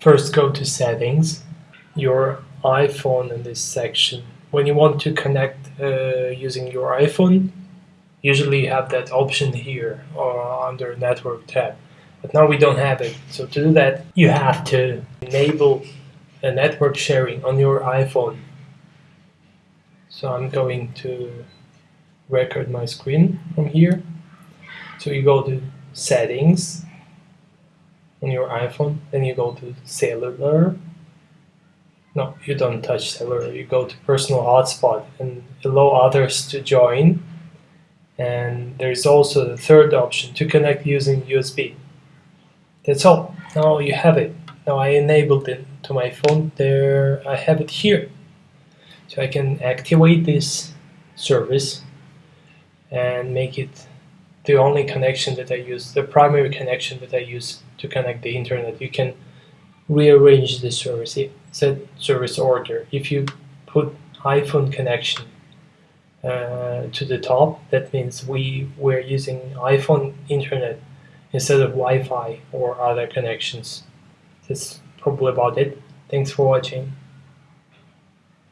First go to settings, your iPhone in this section. When you want to connect uh, using your iPhone, usually you have that option here or under network tab. But now we don't have it. So to do that, you have to enable a network sharing on your iPhone. So I'm going to record my screen from here. So you go to settings on your iPhone, then you go to cellular. No, you don't touch cellular, you go to personal hotspot and allow others to join. And there's also the third option to connect using USB. That's all. Now you have it. Now I enabled it to my phone. There, I have it here. So I can activate this service and make it the only connection that I use, the primary connection that I use to connect the internet. You can rearrange the service, set service order. If you put iPhone connection uh, to the top, that means we were using iPhone internet instead of Wi-Fi or other connections. That's probably about it. Thanks for watching.